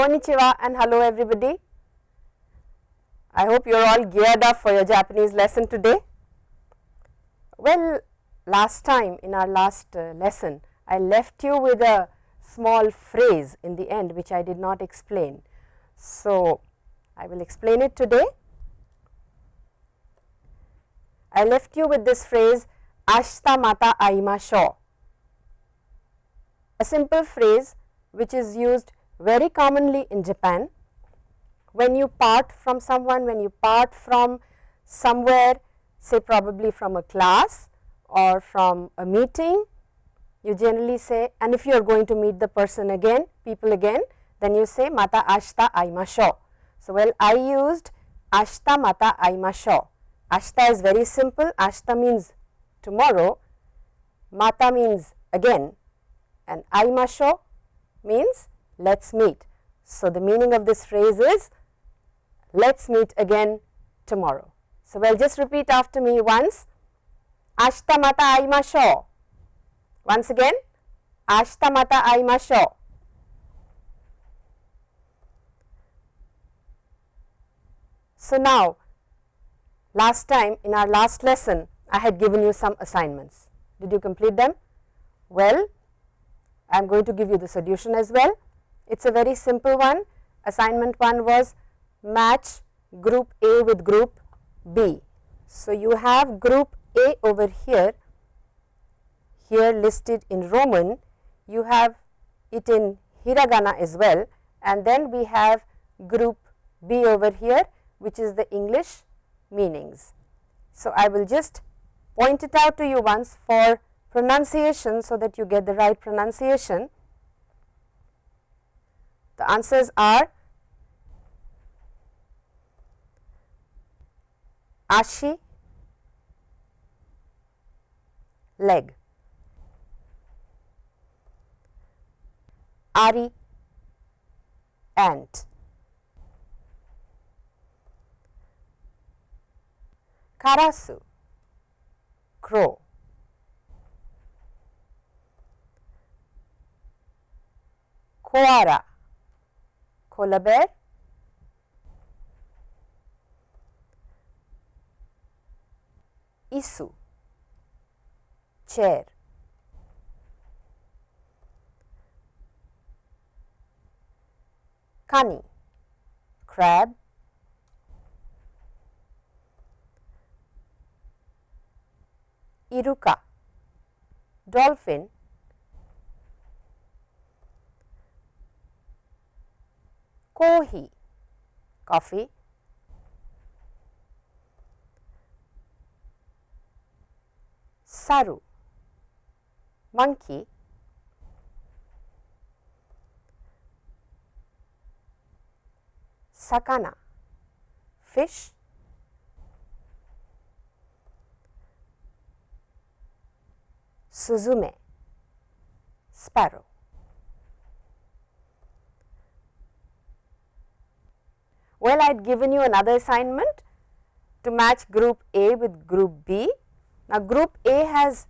Konnichiwa and hello everybody. I hope you are all geared up for your Japanese lesson today. Well, last time in our last uh, lesson, I left you with a small phrase in the end which I did not explain. So, I will explain it today. I left you with this phrase ashita mata aimashou, a simple phrase which is used very commonly in Japan when you part from someone, when you part from somewhere say probably from a class or from a meeting, you generally say and if you are going to meet the person again, people again, then you say mata ashita aimashou. So, well I used ashita mata aimashou. Ashita is very simple, ashita means tomorrow, mata means again and aimashou means let us meet. So, the meaning of this phrase is let us meet again tomorrow. So, well just repeat after me once ashita mata aimashou. Once again ashita mata aimashou. So, now last time in our last lesson I had given you some assignments. Did you complete them? Well, I am going to give you the solution as well. It is a very simple one. Assignment 1 was match group A with group B. So, you have group A over here, here listed in Roman, you have it in hiragana as well and then we have group B over here which is the English meanings. So, I will just point it out to you once for pronunciation so that you get the right pronunciation. The answers are ashi, leg, ari, ant, Karasu, crow. Koara, koala bear. Isu, chair. Kani, crab. Iruka, dolphin, Kohi, coffee, Saru, monkey, Sakana, fish, Suzume, sparrow. Well, I had given you another assignment to match group A with group B. Now, group A has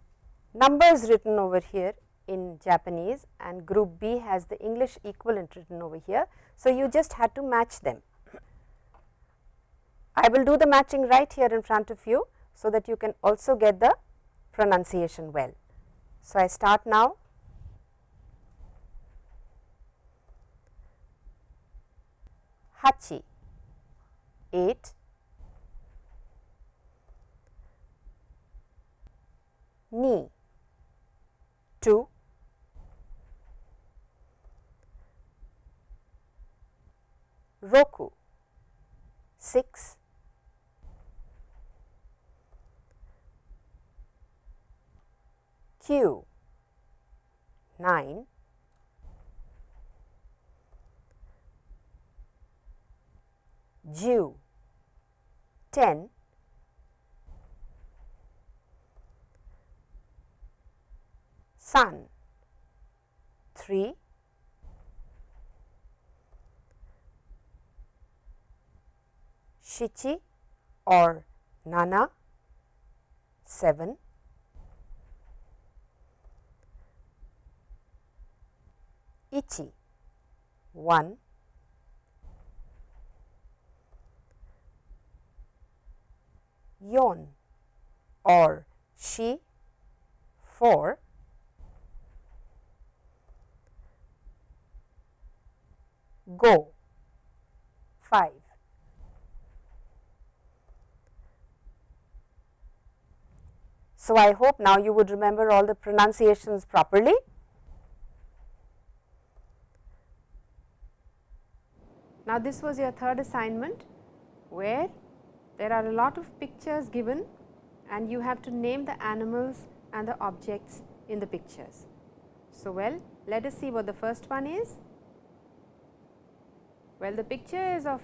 numbers written over here in Japanese and group B has the English equivalent written over here. So, you just had to match them. I will do the matching right here in front of you, so that you can also get the pronunciation well. So, I start now. Hachi 8 ni 2 roku 6 kyu 9 ju 10 San 3 Shichi or Nana 7 Ichi 1 yon or shi 4 go 5 So, I hope now you would remember all the pronunciations properly. Now, this was your third assignment where there are a lot of pictures given and you have to name the animals and the objects in the pictures. So, well let us see what the first one is. Well, the picture is of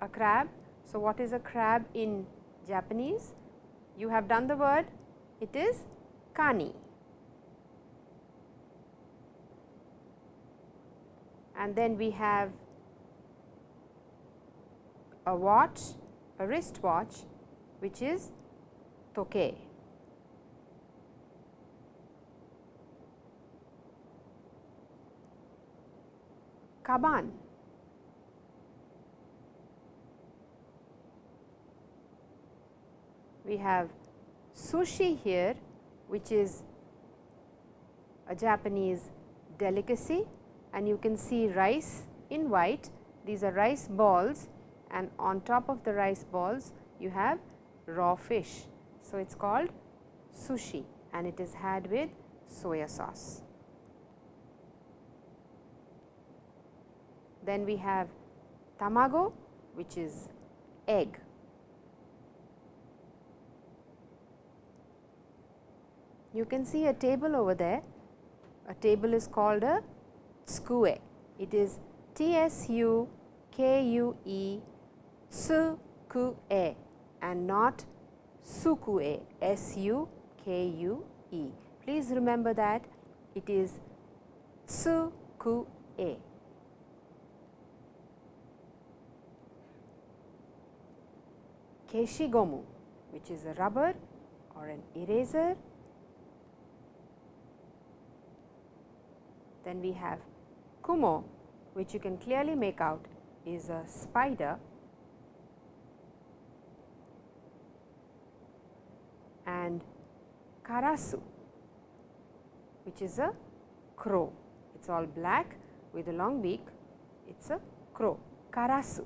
a crab. So, what is a crab in Japanese? You have done the word, it is kani. And then we have a watch, a wrist watch which is toke. Kaban. We have sushi here which is a Japanese delicacy and you can see rice in white. These are rice balls and on top of the rice balls you have raw fish. So, it is called sushi and it is had with soya sauce. Then we have tamago which is egg. You can see a table over there, a table is called a tsukue. It is T S U K U E tsukue and not sukue S U K U E. Please remember that it is tsukue. Keshigomu which is a rubber or an eraser. Then we have kumo which you can clearly make out is a spider and karasu which is a crow. It is all black with a long beak, it is a crow, karasu.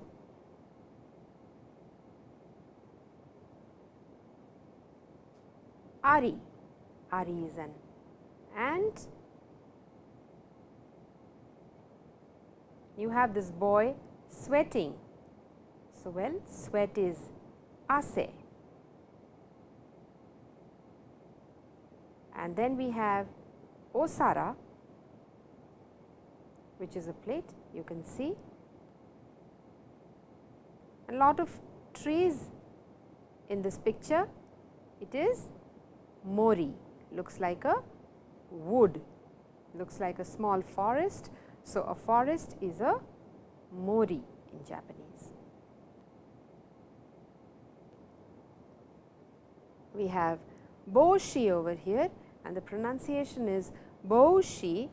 Ari, Ari is an ant. You have this boy sweating. So, well sweat is ase. And then we have osara which is a plate you can see a lot of trees in this picture it is mori looks like a wood looks like a small forest. So, a forest is a mori in Japanese. We have boshi over here and the pronunciation is boshi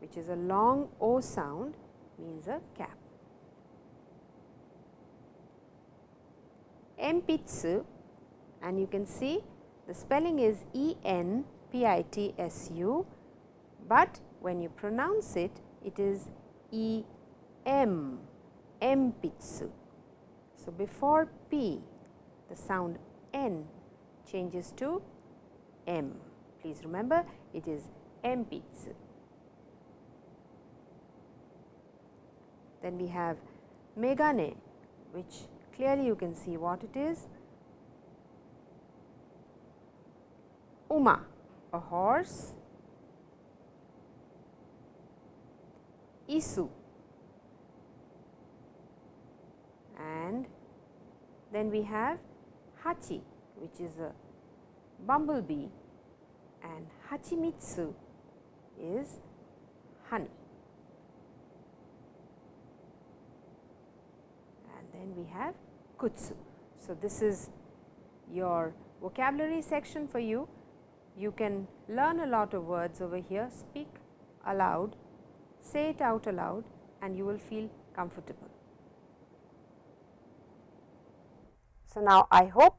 which is a long o sound means a cap. Empitsu and you can see the spelling is E N P I T S U, but when you pronounce it, it is E M, Empitsu. So, before P, the sound N changes to M. Please remember it is Empitsu. Then we have Megane, which clearly you can see what it is Uma, a horse. Isu, and then we have Hachi, which is a bumblebee, and Hachimitsu is honey. And then we have Kutsu. So, this is your vocabulary section for you you can learn a lot of words over here, speak aloud, say it out aloud and you will feel comfortable. So, now I hope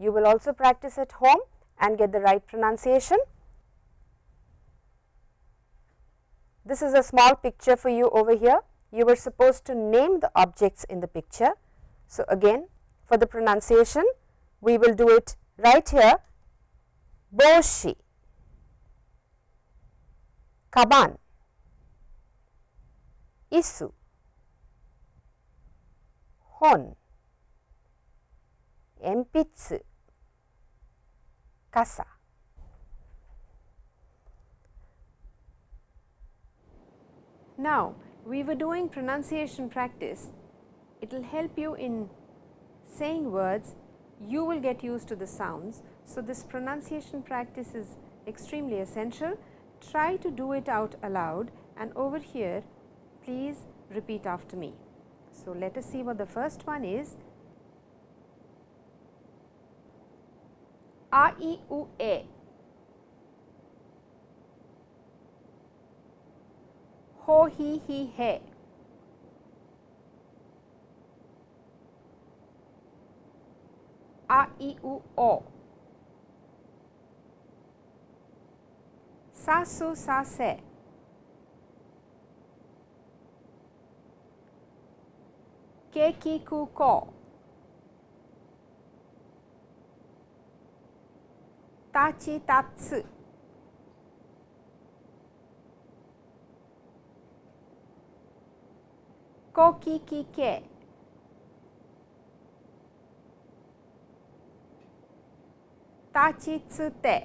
You will also practice at home and get the right pronunciation. This is a small picture for you over here. You were supposed to name the objects in the picture. So, again for the pronunciation we will do it right here Boshi, Kaban, Isu, Hon, Empitsu, Kasa. Now, we were doing pronunciation practice. It will help you in saying words, you will get used to the sounds. So, this pronunciation practice is extremely essential. Try to do it out aloud and over here please repeat after me. So, let us see what the first one is. A, I, U, E. ho hi hi he. A I U O. Sa su sa se. Ke ki ku ko. Ta chi ta tsu. ko ki ki ke. Ta chi tsu te.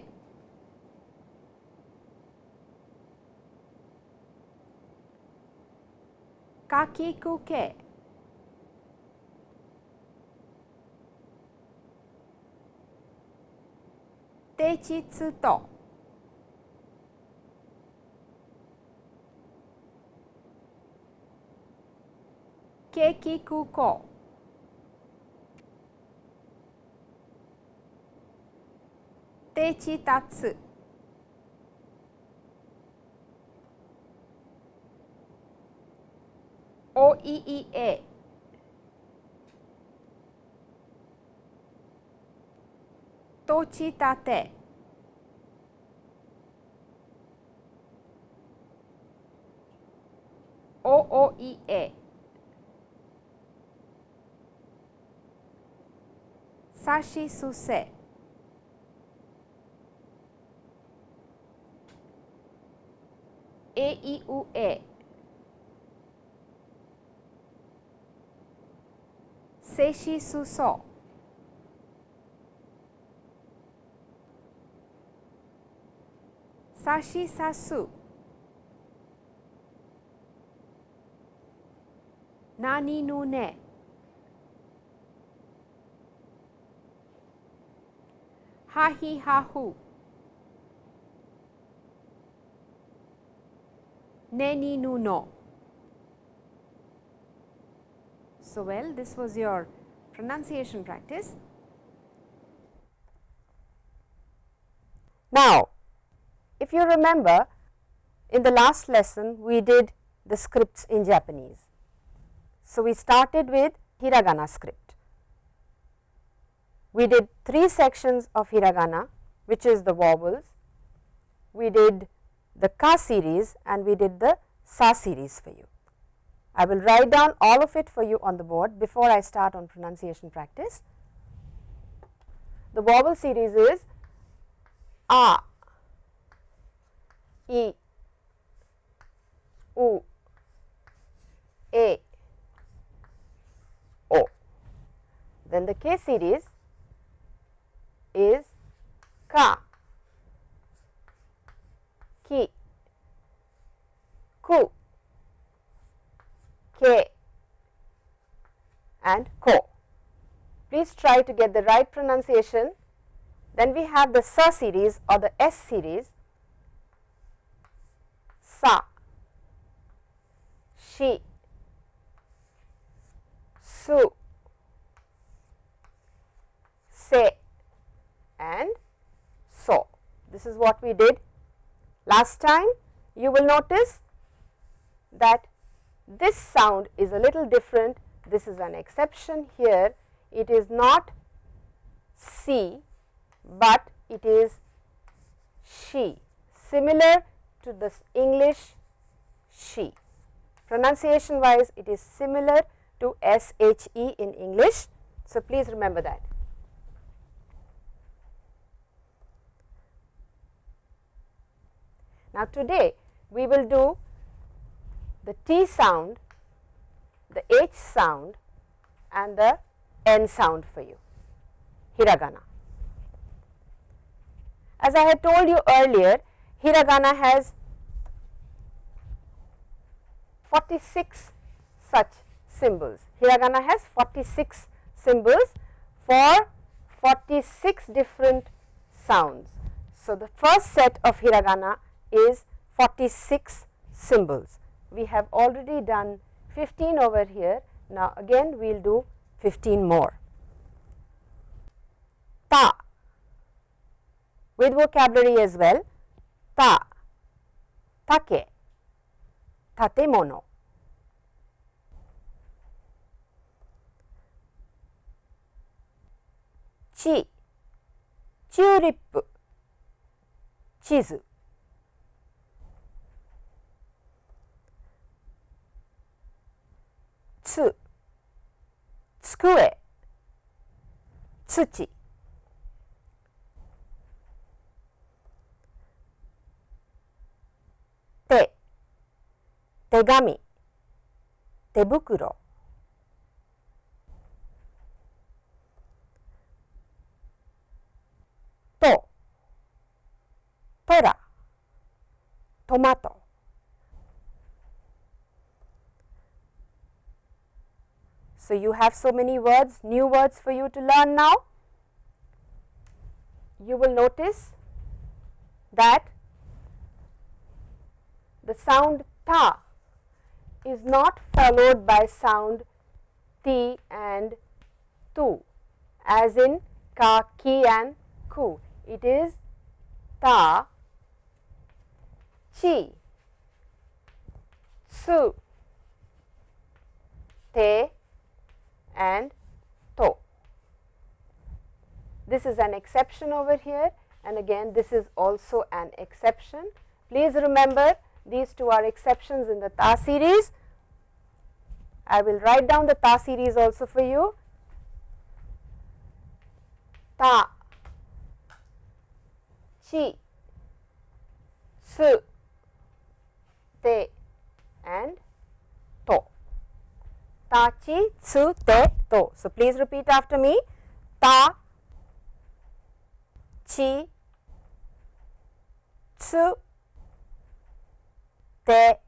Ka ki ku ke. Te chi tsu to. Keki kuko. Techi tatsu. O i i e. Tochi tate. O o i e. Sashi Suse. A E U A. Seishi Suso. Sashi Sasu. Nani no ne. ha he ha hu. Neni nu no. So, well this was your pronunciation practice. Now, if you remember in the last lesson we did the scripts in Japanese. So, we started with hiragana script we did three sections of hiragana which is the vowels, we did the ka series and we did the sa series for you. I will write down all of it for you on the board before I start on pronunciation practice. The vowel series is a, i, u, a, o. Then the k series is ka, ki, ku, ke and ko. Please try to get the right pronunciation. Then we have the sa series or the s series sa, shi, su, se and so. This is what we did last time. You will notice that this sound is a little different. This is an exception here. It is not C, but it is she similar to the English she. Pronunciation wise it is similar to SHE in English. So, please remember that. Now, today we will do the T sound, the H sound and the N sound for you, hiragana. As I had told you earlier, hiragana has 46 such symbols. Hiragana has 46 symbols for 46 different sounds. So, the first set of hiragana is 46 symbols. We have already done 15 over here. Now, again we will do 15 more. Ta with vocabulary as well. た、たけ、建物。ち、チューリップ、地図。つ、机、土。手紙、手袋、と、トラ、トマト、So, you have so many words, new words for you to learn now. You will notice that the sound ta is not followed by sound t and tu as in ka, ki and ku. It is ta, chi, su, te, and to. This is an exception over here and again this is also an exception. Please remember these two are exceptions in the Ta series. I will write down the Ta series also for you. Ta, Chi, Su, Te and To ta chi tsu te to. So, please repeat after me ta chi tsu te.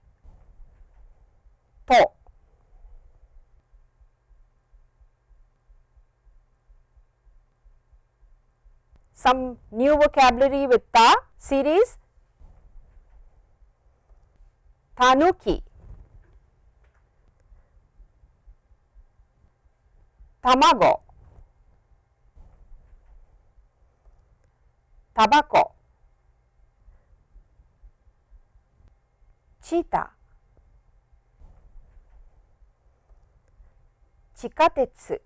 Some new vocabulary with ta series tanuki 卵タチータ。地下鉄。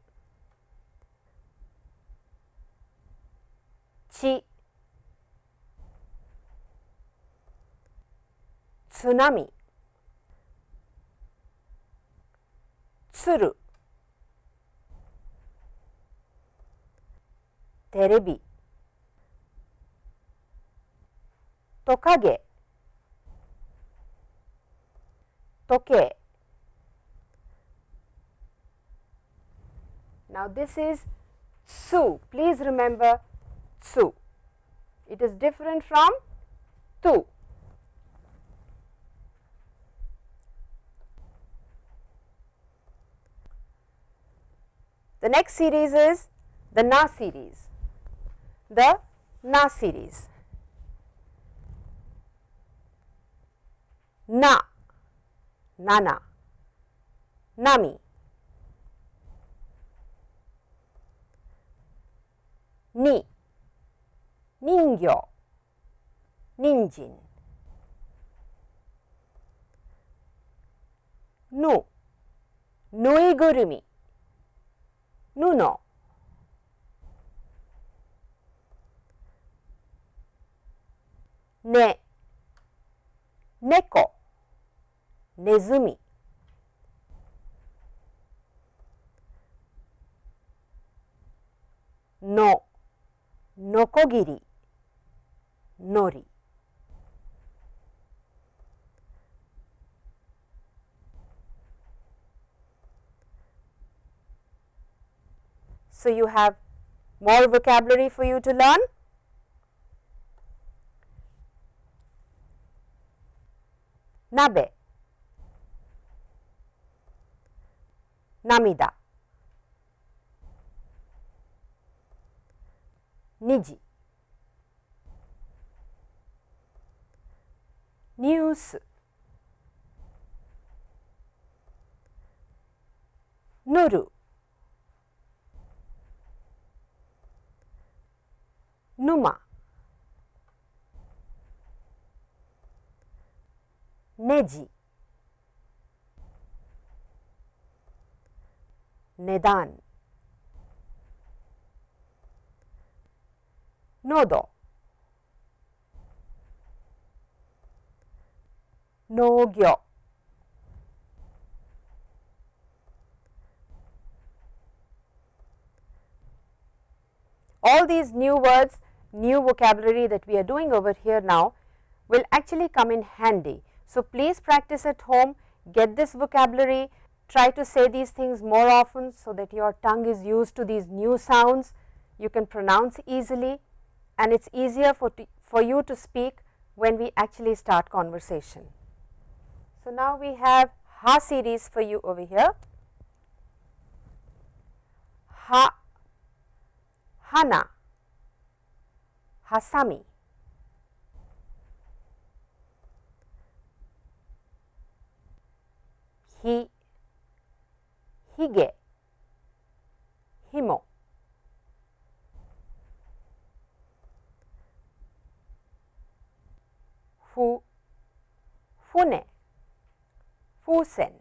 地津波。鶴。テレビ。トカゲ。時計 Now this is su. Please remember su. It is different from tu. The next series is the Na series the na series. Na, 7波。2人魚人参。ぬ。ぬいぐるみ。布ね。猫。Nezumi. No, nokogiri, nori. So, you have more vocabulary for you to learn. Nabe, 涙。2時。ニュース。塗る。沼。ネジ Nedan, Nodo, Nogyo, all these new words new vocabulary that we are doing over here now will actually come in handy. So, please practice at home, get this vocabulary, try to say these things more often, so that your tongue is used to these new sounds, you can pronounce easily and it is easier for, for you to speak when we actually start conversation. So, now we have Ha series for you over here. Ha, Hana, Hasami. ひげひもふ船。風船。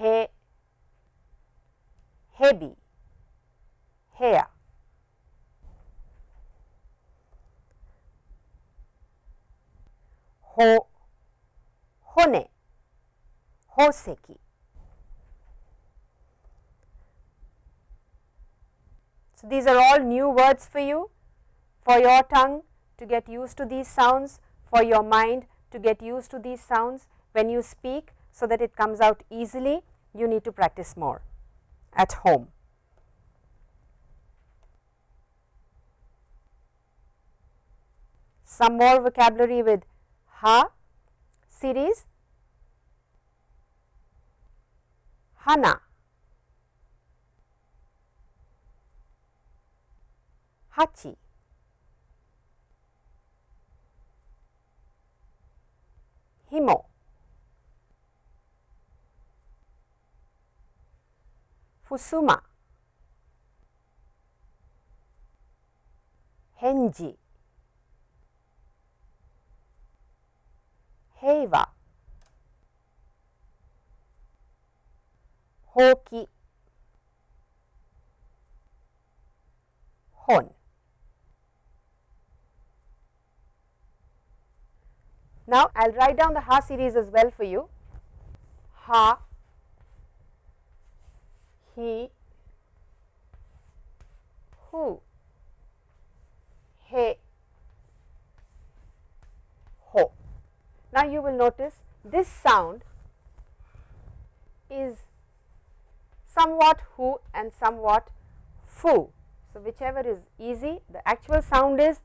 へヘビヘア hair. Ho, hone. So, these are all new words for you, for your tongue to get used to these sounds, for your mind to get used to these sounds when you speak, so that it comes out easily, you need to practice more at home. Some more vocabulary with ha series, hana, hachi, himo, fusuma, henji, heiwa, hoki, hon. Now, I will write down the ha series as well for you. Ha, he, who, he, Now, you will notice this sound is somewhat who and somewhat fu. So, whichever is easy the actual sound is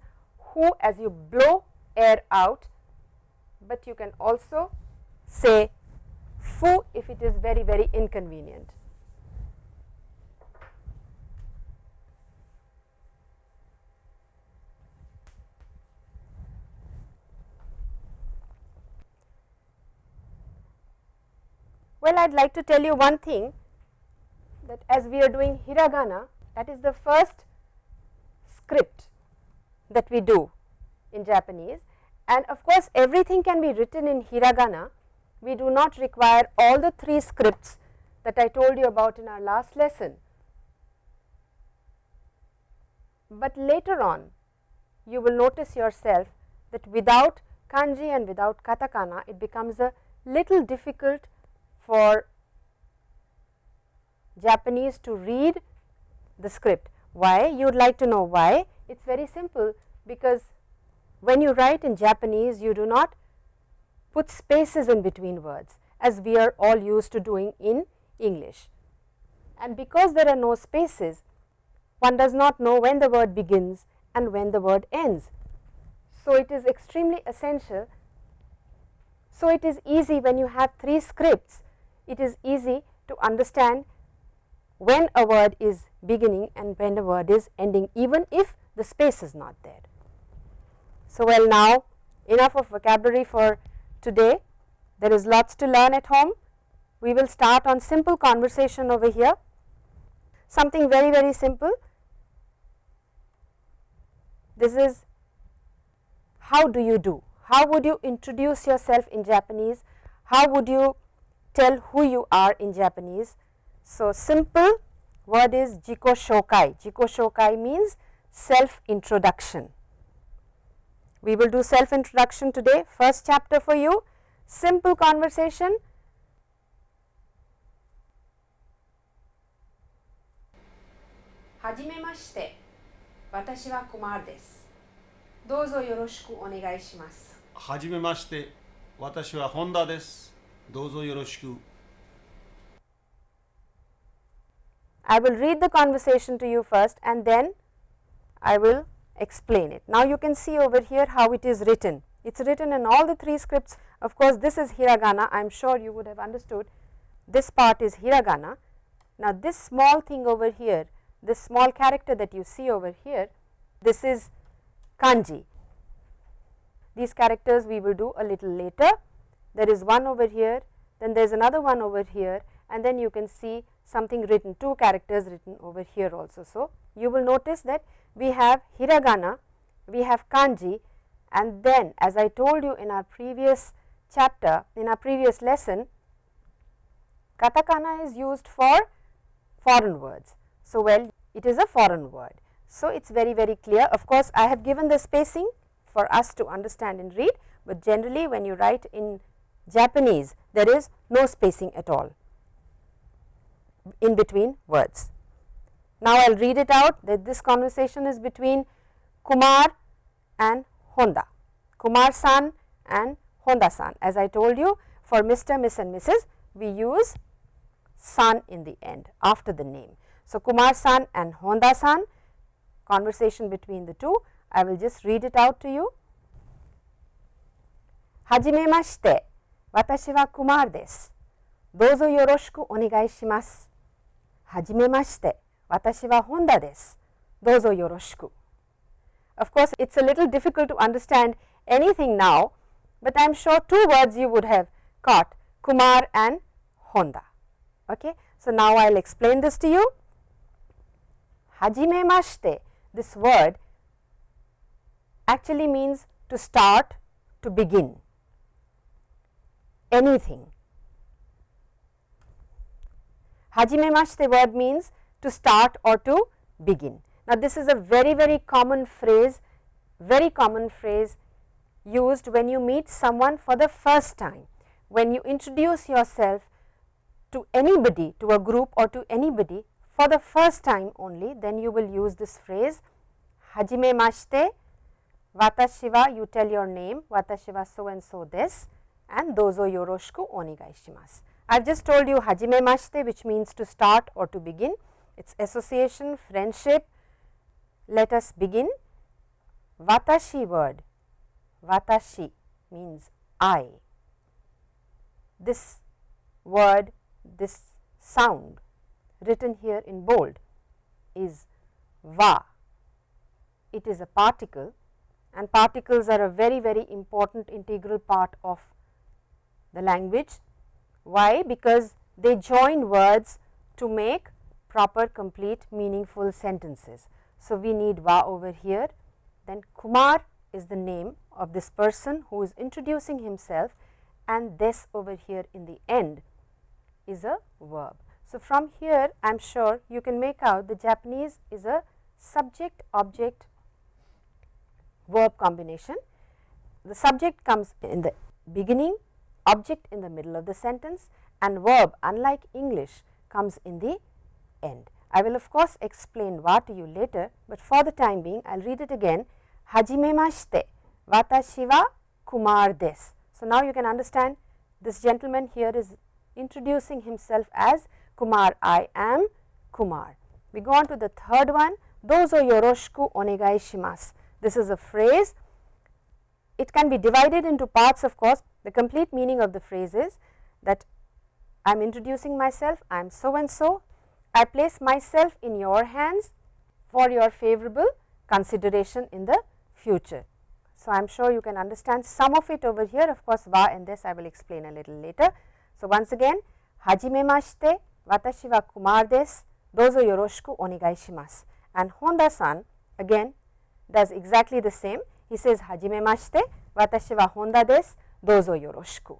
who as you blow air out, but you can also say fu if it is very very inconvenient. Well, I would like to tell you one thing that as we are doing hiragana that is the first script that we do in Japanese and of course, everything can be written in hiragana. We do not require all the three scripts that I told you about in our last lesson. but later on you will notice yourself that without kanji and without katakana it becomes a little difficult for Japanese to read the script. Why? You would like to know why? It is very simple because when you write in Japanese you do not put spaces in between words as we are all used to doing in English. And because there are no spaces one does not know when the word begins and when the word ends. So, it is extremely essential. So, it is easy when you have three scripts, it is easy to understand when a word is beginning and when a word is ending even if the space is not there. So, well now enough of vocabulary for today, there is lots to learn at home. We will start on simple conversation over here, something very very simple. This is how do you do, how would you introduce yourself in Japanese, how would you tell who you are in Japanese. So, simple word is jiko shokai. Jiko shokai means self introduction. We will do self introduction today, first chapter for you, simple conversation. Hajimemashite, watashi wa Kumar desu. Dozo yoroshiku onegai shimasu. Hajimemashite, watashi wa Honda desu. どうぞよろしくお願いしますはじめまして私はホンダですどうぞよろしく I will read the conversation to you first and then I will explain it. Now, you can see over here how it is written. It is written in all the three scripts. Of course, this is hiragana. I am sure you would have understood. This part is hiragana. Now, this small thing over here this small character that you see over here, this is kanji. These characters we will do a little later. There is one over here, then there is another one over here and then you can see something written, two characters written over here also. So, you will notice that we have hiragana, we have kanji and then as I told you in our previous chapter, in our previous lesson, katakana is used for foreign words. So, well it is a foreign word. So, it is very very clear of course, I have given the spacing for us to understand and read, but generally when you write in Japanese there is no spacing at all in between words. Now, I will read it out that this conversation is between Kumar and Honda, Kumar san and Honda san. As I told you for Mr., Miss and Mrs., we use san in the end after the name. So, Kumar san and Honda san conversation between the two. I will just read it out to you. Hajime mashite. 私はクマールです。どうぞよろしくお願いします。はじめまして、私はホンダです。どうぞよろしく。Of course, it's a little difficult to understand anything now, but I am sure two words you would have caught Kumar and Honda. Okay? So, now I will explain this to you hajimemashite, this word actually means to start, to begin anything. Hajimemashite word means to start or to begin. Now, this is a very very common phrase, very common phrase used when you meet someone for the first time. When you introduce yourself to anybody, to a group or to anybody for the first time only then you will use this phrase hajime mashite watashi wa you tell your name watashi wa so and so this and dozo yoroshiku onegai shimasu. I have just told you hajime mashite which means to start or to begin. It is association friendship. Let us begin. Watashi word. Watashi means I. This word this sound written here in bold is va. It is a particle and particles are a very very important integral part of the language. Why? Because they join words to make proper complete meaningful sentences. So, we need va over here then Kumar is the name of this person who is introducing himself and this over here in the end is a verb. So, from here I am sure you can make out the Japanese is a subject object verb combination. The subject comes in the beginning, object in the middle of the sentence and verb unlike English comes in the end. I will of course explain wa to you later, but for the time being I will read it again hajimemashite watashi wa kumar desu. So, now you can understand this gentleman here is introducing himself as Kumar I am Kumar. We go on to the third one dozo yoroshiku onegai shimasu. This is a phrase it can be divided into parts of course the complete meaning of the phrase is that I am introducing myself I am so and so I place myself in your hands for your favorable consideration in the future. So, I am sure you can understand some of it over here of course, wa and this I will explain a little later. So, once again hajime mashite watashi wa kumar desu dozo yoroshiku onegai shimasu and Honda san again does exactly the same he says hajime mashite watashi wa Honda desu dozo yoroshiku.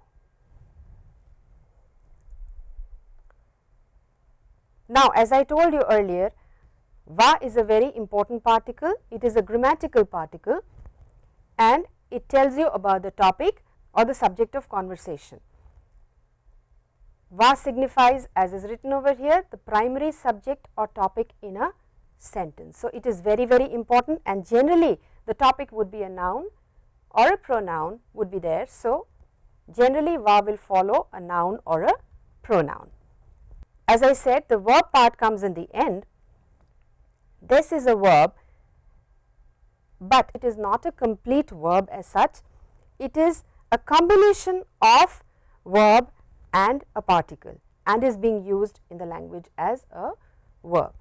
Now, as I told you earlier va is a very important particle it is a grammatical particle and it tells you about the topic or the subject of conversation. Va signifies as is written over here the primary subject or topic in a sentence. So, it is very very important and generally the topic would be a noun or a pronoun would be there. So, generally va will follow a noun or a pronoun. As I said the verb part comes in the end. This is a verb but it is not a complete verb as such. It is a combination of verb and a particle and is being used in the language as a verb.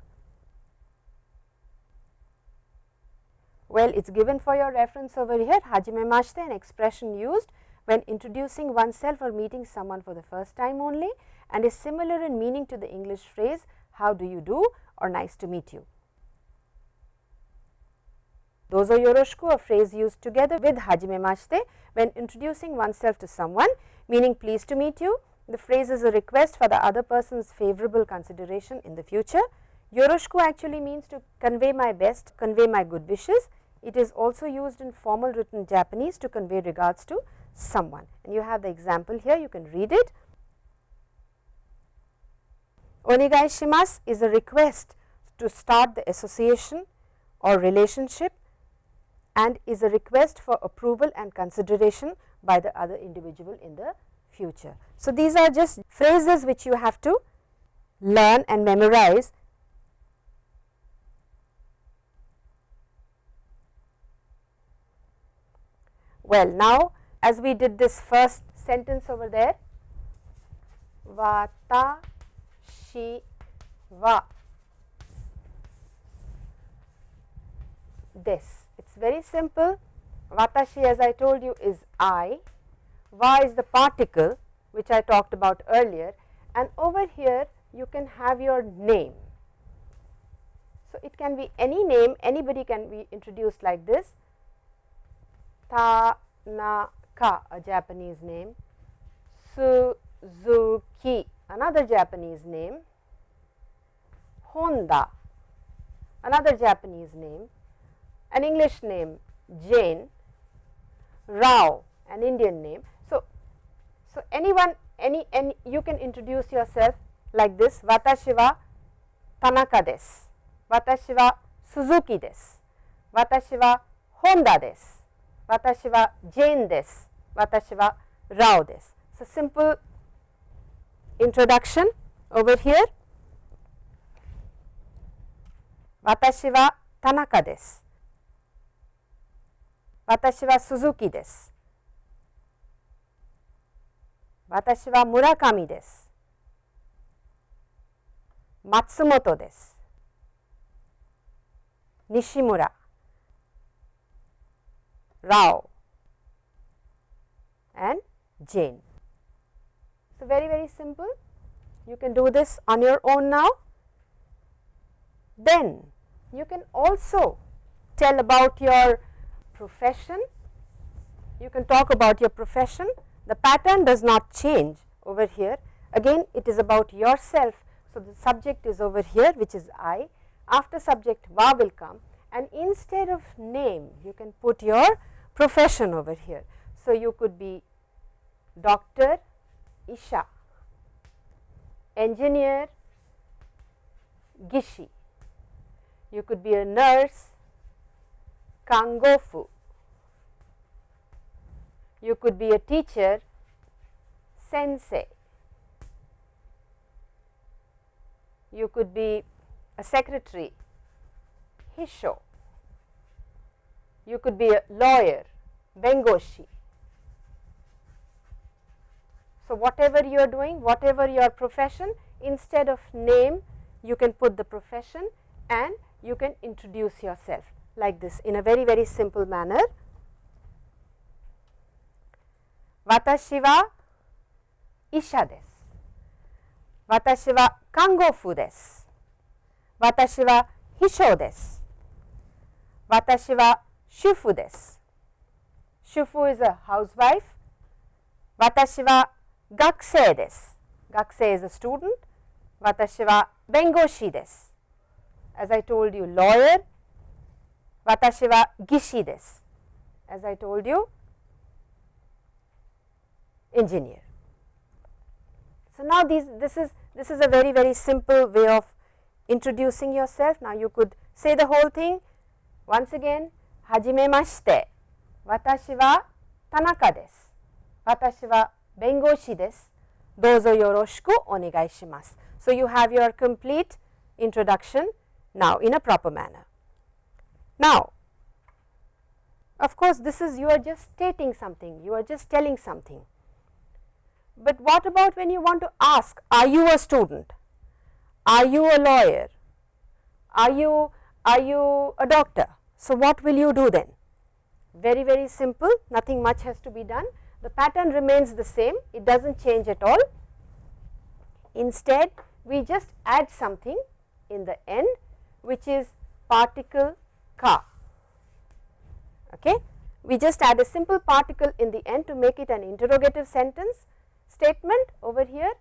Well, it is given for your reference over here hajime mashite an expression used when introducing oneself or meeting someone for the first time only and is similar in meaning to the English phrase how do you do or nice to meet you. Dozo yoroshiku a phrase used together with hajime mashite when introducing oneself to someone meaning pleased to meet you. The phrase is a request for the other person's favorable consideration in the future. Yoroshiku actually means to convey my best, convey my good wishes. It is also used in formal written Japanese to convey regards to someone and you have the example here you can read it. Onegai shimasu is a request to start the association or relationship and is a request for approval and consideration by the other individual in the future. So, these are just phrases which you have to learn and memorize Well, now as we did this first sentence over there, watashi wa this It is very simple. Watashi as I told you is I, wa is the particle which I talked about earlier. And over here you can have your name. So, it can be any name anybody can be introduced like this Tanaka a Japanese name, Suzuki another Japanese name, Honda another Japanese name. An English name Jane, Rao an Indian name. So, so anyone any, any you can introduce yourself like this. Watashi wa Tanaka desu, Watashi wa Suzuki desu, Watashi wa Honda desu, 私はジェーンです。私はラオです。So simple introduction over here. 私は田中です。私は鈴木です。私は村上です。松本です。西村。Rao and Jane. So, very very simple. You can do this on your own now. Then you can also tell about your profession, you can talk about your profession, the pattern does not change over here. Again it is about yourself. So, the subject is over here which is I, after subject wa will come and instead of name you can put your profession over here. So, you could be doctor Isha, engineer Gishi, you could be a nurse Kangofu, you could be a teacher sensei, you could be a secretary Hisho, you could be a lawyer Bengoshi. So, whatever you are doing, whatever your profession, instead of name, you can put the profession and you can introduce yourself like this in a very, very simple manner. Watashi wa isha desu. Watashi wa kangofu desu. Watashi wa hisho desu. Watashi wa shufu desu. Shufu is a housewife. Watashi wa gakusei desu. Gakusei is a student. Watashi wa bengoshi desu. As I told you lawyer. Watashi wa gishi desu. As I told you engineer. So, now these this is this is a very very simple way of introducing yourself. Now, you could say the whole thing once again hajimemashite watashi wa tanaka desu. Watashi wa bengoshi desu. Dozo yoroshiku onegai shimasu. So, you have your complete introduction now in a proper manner. Now, of course, this is you are just stating something, you are just telling something. But what about when you want to ask, are you a student? Are you a lawyer? Are you, are you a doctor? So, what will you do then? Very, very simple, nothing much has to be done. The pattern remains the same, it does not change at all. Instead, we just add something in the end which is particle ka. Okay. We just add a simple particle in the end to make it an interrogative sentence statement over here.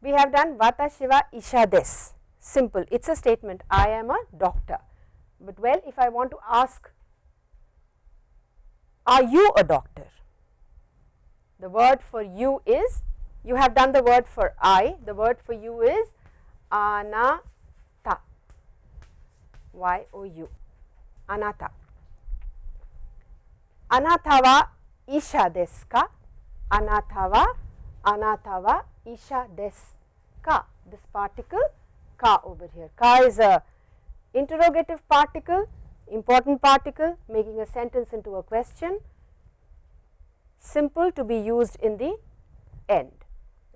We have done watashi wa isha Des simple, it is a statement, I am a doctor. But well, if I want to ask, are you a doctor? The word for you is, you have done the word for I, the word for you is anata, y o u, anata. Anata wa isha desu ka? Anata wa, anata wa isha desu ka? This particle ka over here. Ka is a interrogative particle, important particle making a sentence into a question, simple to be used in the end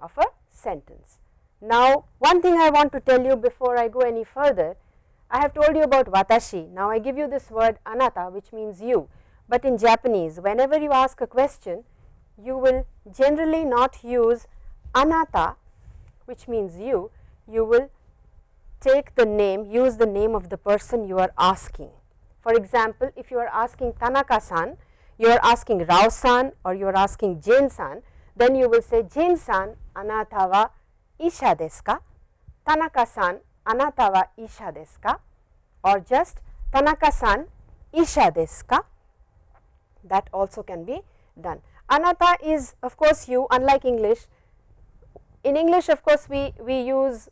of a sentence. Now, one thing I want to tell you before I go any further, I have told you about watashi. Now, I give you this word anata which means you, but in Japanese whenever you ask a question, you will generally not use anata which means you, you will take the name, use the name of the person you are asking. For example, if you are asking Tanaka-san, you are asking Rao-san or you are asking Jane-san, then you will say Jane-san, anata wa isha desu ka? Tanaka-san, anata wa isha desu ka? Or just Tanaka-san, isha desu ka? That also can be done. Anata is of course you unlike English. In English of course we, we use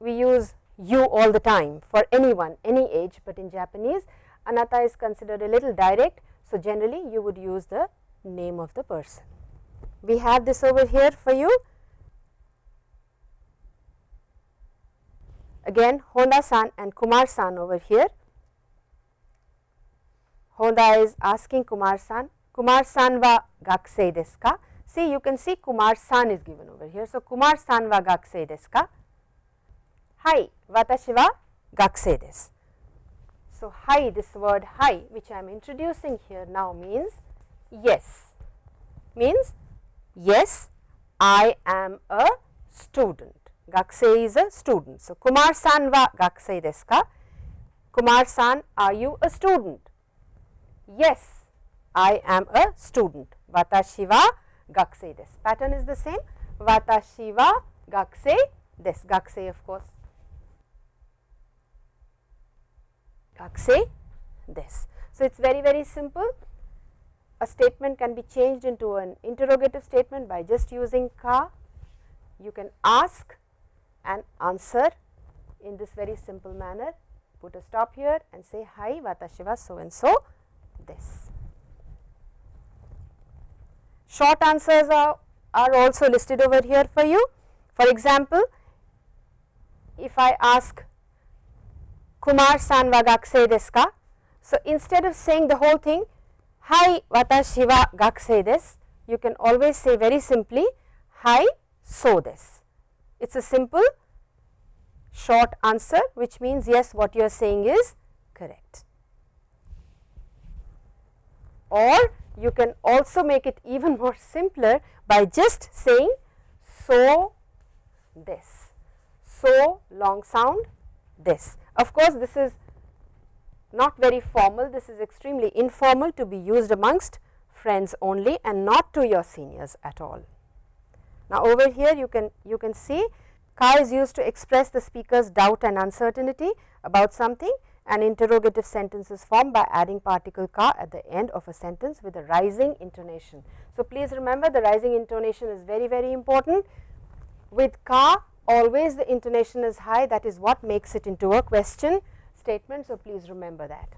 we use you all the time for anyone any age, but in Japanese anata is considered a little direct. So, generally you would use the name of the person. We have this over here for you. Again Honda san and Kumar san over here. Honda is asking Kumar san, Kumar san wa gakusei desu ka? See you can see Kumar san is given over here. So, Kumar san wa gakusei desu ka? Hai, watashi wa gakusei desu. So, hai this word hai which I am introducing here now means yes, means yes I am a student. Gakusei is a student. So, Kumar san wa gakusei desu ka? Kumar san are you a student? Yes, I am a student. Watashi wa gakusei desu. Pattern is the same. Watashi wa gakusei desu. Gakusei of course Gakse this. So, it is very very simple a statement can be changed into an interrogative statement by just using ka. You can ask and answer in this very simple manner put a stop here and say hai watashi wa so and so this. Short answers are, are also listed over here for you. For example, if I ask Kumar san gakse desu ka? So, instead of saying the whole thing, hai watashi wa gakse desu, you can always say very simply, hai so desu. It is a simple short answer which means yes what you are saying is correct. Or you can also make it even more simpler by just saying so this, so long sound this. Of course, this is not very formal, this is extremely informal to be used amongst friends only and not to your seniors at all. Now, over here you can you can see ka is used to express the speaker's doubt and uncertainty about something an interrogative sentence is formed by adding particle ka at the end of a sentence with a rising intonation. So, please remember the rising intonation is very very important with ka always the intonation is high that is what makes it into a question statement. So, please remember that.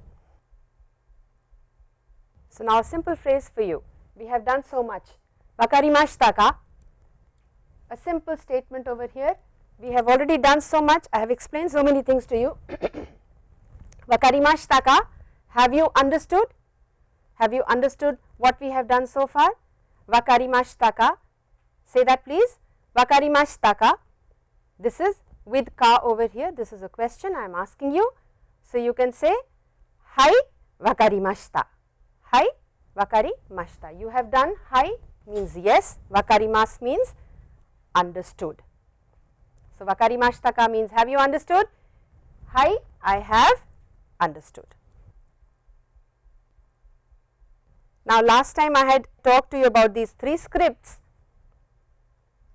So, now a simple phrase for you we have done so much wakarimashita ka a simple statement over here we have already done so much I have explained so many things to you Wakarimashita ka? Have you understood? Have you understood what we have done so far? Wakarimashita ka? Say that please. Wakarimashita ka? This is with ka over here. This is a question I am asking you. So, you can say hai wakarimashita. Hai wakarimashita. You have done hai means yes, wakarimas means understood. So, wakarimashita ka means have you understood? Hai I have understood. Now, last time I had talked to you about these three scripts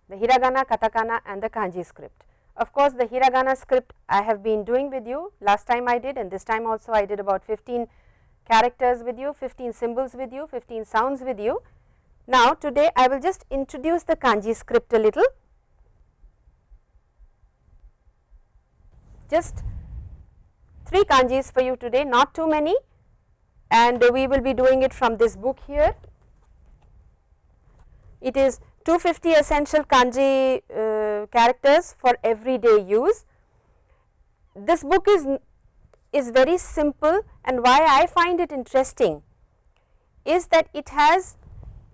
the hiragana, katakana and the kanji script. Of course, the hiragana script I have been doing with you last time I did and this time also I did about 15 characters with you, 15 symbols with you, 15 sounds with you. Now, today I will just introduce the kanji script a little. Just 3 kanjis for you today not too many and we will be doing it from this book here. It is 250 essential kanji uh, characters for everyday use. This book is, is very simple and why I find it interesting is that it has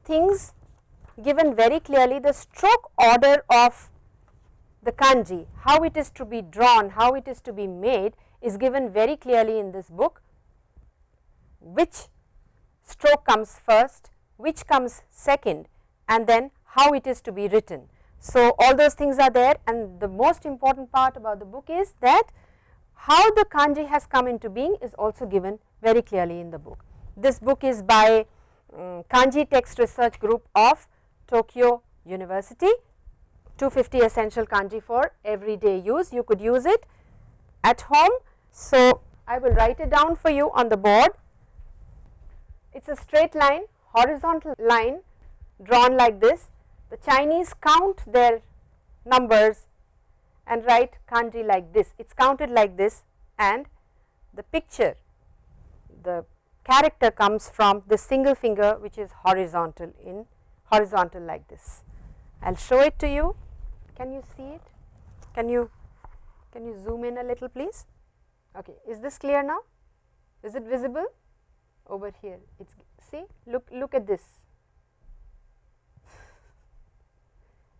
things given very clearly the stroke order of the kanji, how it is to be drawn, how it is to be made is given very clearly in this book which stroke comes first, which comes second and then how it is to be written. So, all those things are there and the most important part about the book is that how the kanji has come into being is also given very clearly in the book. This book is by um, Kanji Text Research Group of Tokyo University, 250 essential kanji for everyday use. You could use it at home so, I will write it down for you on the board. It is a straight line, horizontal line drawn like this. The Chinese count their numbers and write kanji like this. It is counted like this and the picture, the character comes from the single finger which is horizontal in horizontal like this. I will show it to you. Can you see it? Can you, can you zoom in a little please? Okay. Is this clear now? Is it visible? Over here, it's see, look, look at this,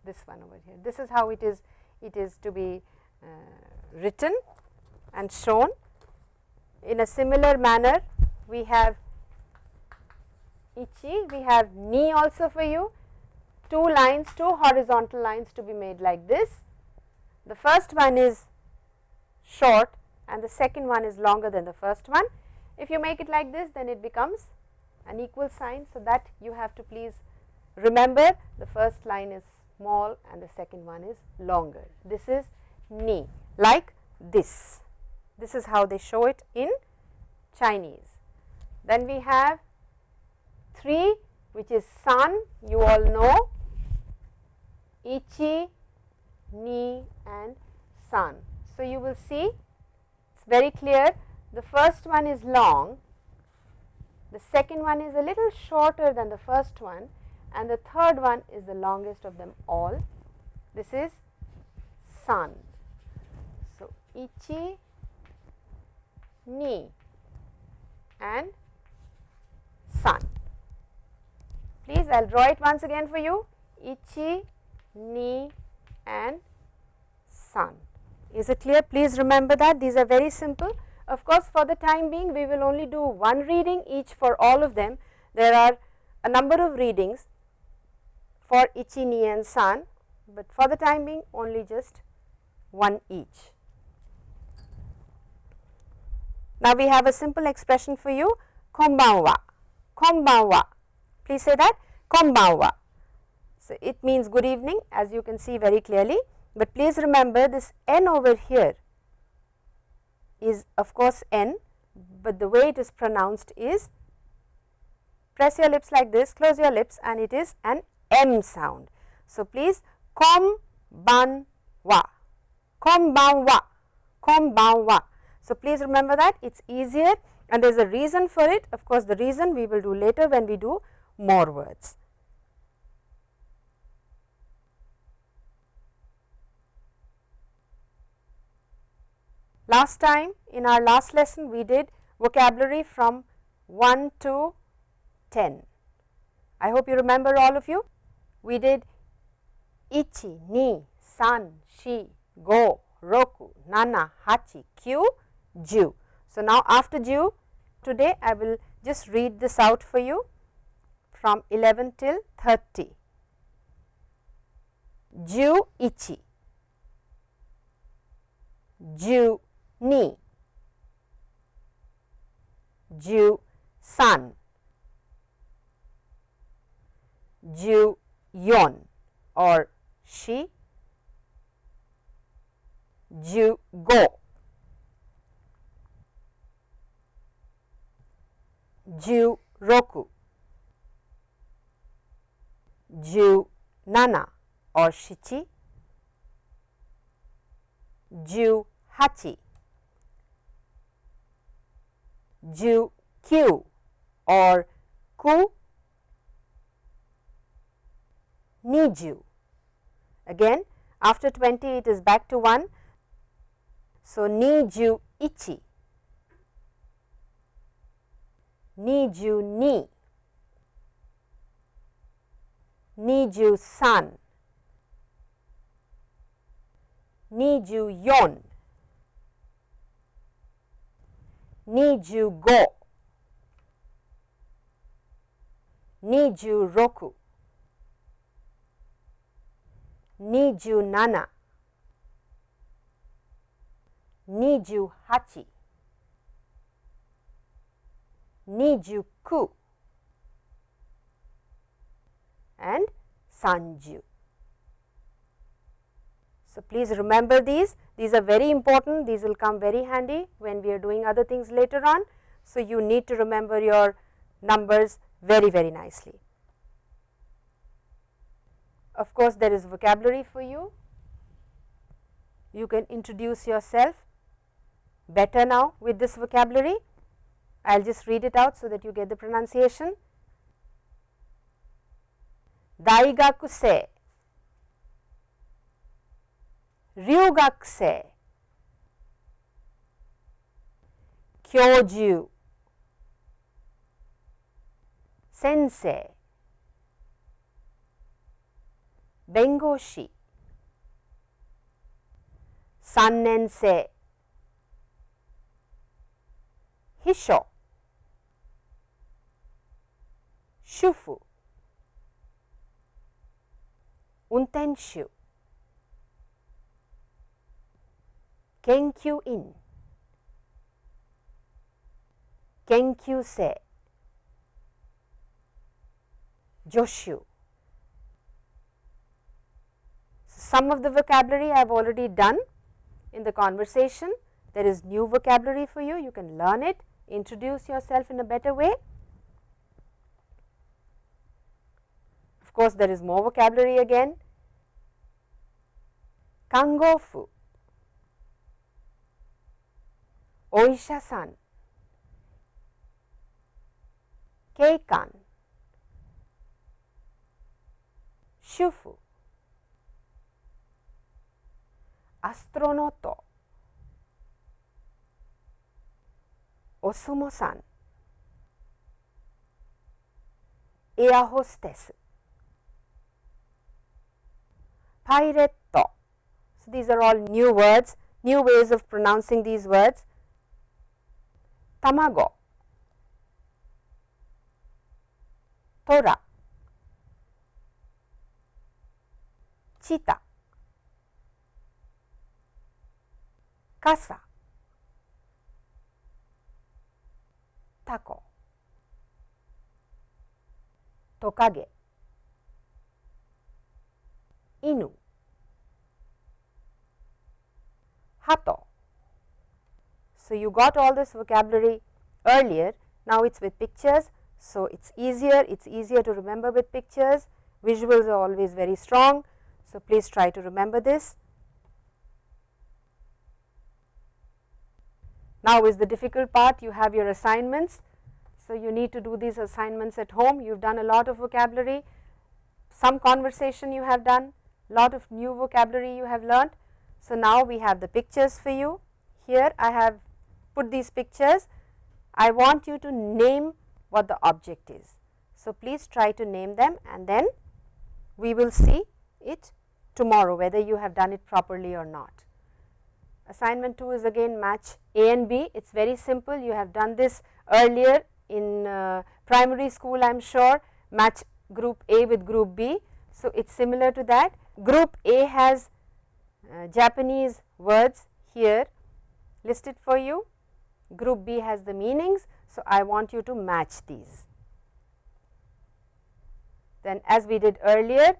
this one over here. This is how it is, it is to be uh, written and shown. In a similar manner, we have ichi, we have ni also for you, two lines, two horizontal lines to be made like this. The first one is short and the second one is longer than the first one. If you make it like this then it becomes an equal sign. So, that you have to please remember the first line is small and the second one is longer. This is ni like this. This is how they show it in Chinese. Then we have 3 which is san you all know ichi, ni and san. So, you will see it is very clear the first one is long, the second one is a little shorter than the first one and the third one is the longest of them all. This is san. So, ichi, ni and san. Please I will draw it once again for you ichi, ni and san. Is it clear? Please remember that these are very simple. Of course, for the time being we will only do one reading each for all of them. There are a number of readings for ichi, ni and san, but for the time being only just one each. Now, we have a simple expression for you konbanwa, konbanwa. Please say that konbanwa. So, it means good evening as you can see very clearly, but please remember this n over here is of course n, but the way it is pronounced is press your lips like this, close your lips and it is an m sound. So, please kom ban wa, kom ban wa, kom ban wa. So, please remember that it is easier and there is a reason for it of course, the reason we will do later when we do more words. Last time in our last lesson we did vocabulary from 1 to 10. I hope you remember all of you. We did ichi, ni, san, shi, go, roku, nana, hachi, kyu, ju. So, now after ju today I will just read this out for you from 11 till 30. Ju ichi, ju ni, ju san, ju yon. Or shi, ju. Go, ju. Roku, ju. Nana. Or shichi, ju. Hachi, ju. kyu or ku niju. Again after 20 it is back to 1. So, niju ichi, niju ni, niju san, niju yon, niju go, niju roku, niju nana, niju hachi, niju ku and sanju. So, please remember these, these are very important, these will come very handy when we are doing other things later on. So, you need to remember your numbers very very nicely. Of course, there is vocabulary for you, you can introduce yourself better now with this vocabulary. I will just read it out so that you get the pronunciation. Daigakusei, ryugakusei, kyoju, sensei, 弁護士。三年生。秘書。主婦。運転手。研究員。研究生。助手。Some of the vocabulary I have already done in the conversation, there is new vocabulary for you, you can learn it. Introduce yourself in a better way. Of course, there is more vocabulary again. Kangofu, Oisha-san, Keikan, Shufu, Astronoto, Osumo-san, Air hostess, Pirate. So, these are all new words, new ways of pronouncing these words. Tamago, Tora, Chita, Kasa, Tako, Tokage, Inu, hato. So, you got all this vocabulary earlier, now it is with pictures. So, it is easier, it is easier to remember with pictures, visuals are always very strong. So, please try to remember this. Now is the difficult part, you have your assignments. So, you need to do these assignments at home, you have done a lot of vocabulary, some conversation you have done, lot of new vocabulary you have learnt. So, now we have the pictures for you. Here I have put these pictures. I want you to name what the object is. So, please try to name them and then we will see it tomorrow whether you have done it properly or not. Assignment 2 is again match A and B. It is very simple. You have done this earlier in uh, primary school I am sure match group A with group B. So, it is similar to that. Group A has uh, Japanese words here listed for you. Group B has the meanings. So, I want you to match these. Then as we did earlier,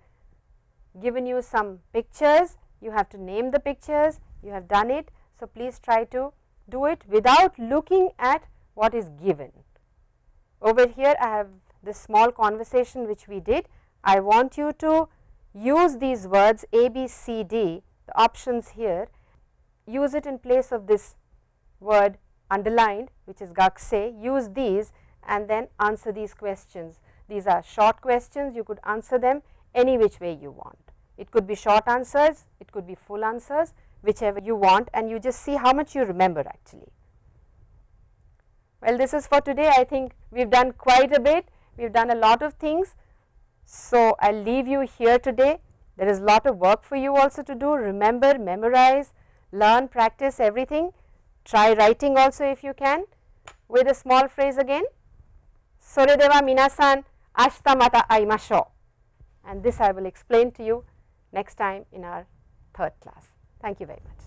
given you some pictures, you have to name the pictures, you have done it. So, please try to do it without looking at what is given. Over here I have this small conversation which we did. I want you to use these words A, B, C, D the options here use it in place of this word underlined which is gakse use these and then answer these questions. These are short questions you could answer them any which way you want. It could be short answers, it could be full answers whichever you want and you just see how much you remember actually. Well, this is for today I think we have done quite a bit, we have done a lot of things. So, I will leave you here today there is a lot of work for you also to do, remember, memorize, learn, practice everything. Try writing also if you can with a small phrase again. Soredeva minasan ashita mata aimashou and this I will explain to you next time in our third class. Thank you very much.